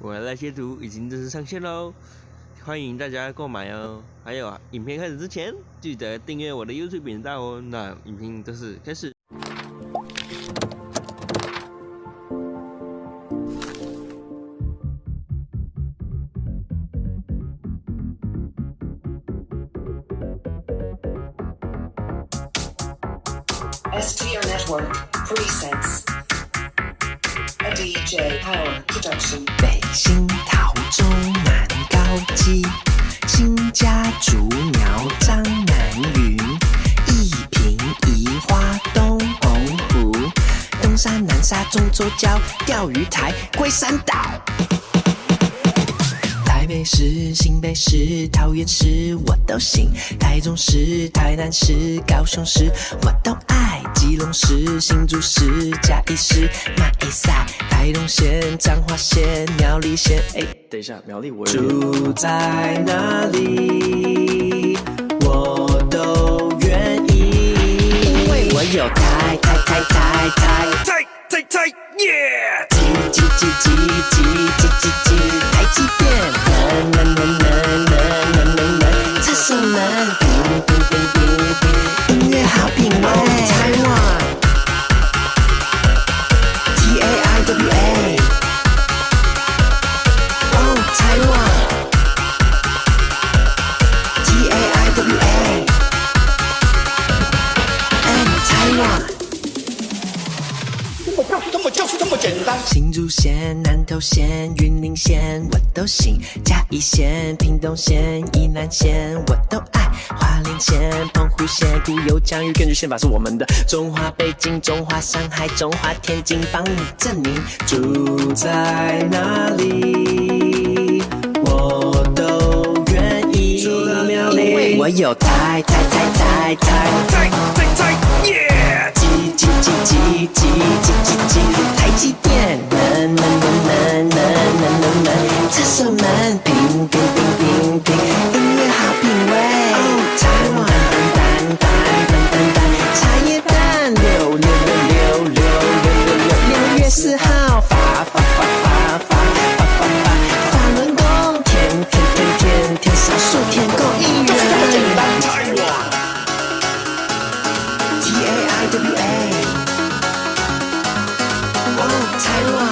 我的那些图已经正式上线喽，欢迎大家购买哦。还有啊，影片开始之前，记得订阅我的 YouTube 频道哦。那影片正式开始。STR Network Presets DJ Power production. 北新桃中南高基，新家竹苗张南云，一平宜花东红湖，东山南沙中洲礁，钓鱼台龟山岛。台北市、新北市、桃园市我都行，台中市、台南市、高雄市我都爱，基隆市、新竹市、嘉义市、马一赛、台东县、彰化县、苗栗县。哎，等一下，苗栗我住在哪里，我都愿意，因为我有台台台台台音乐好品味。台湾，T A I W A，哦，台湾，T A I W A，嗯，台湾。这么就是这么简单。新竹县、南投县、云林县我都行，嘉义县、屏东县、宜兰县我都爱，澎湖县、古有疆域，根据宪法是我们的。中华北京、中华上海、中华天津，帮你证明住在哪里，我都愿意。我有台台台台台太太太耶！机机机机机机机机，台积太多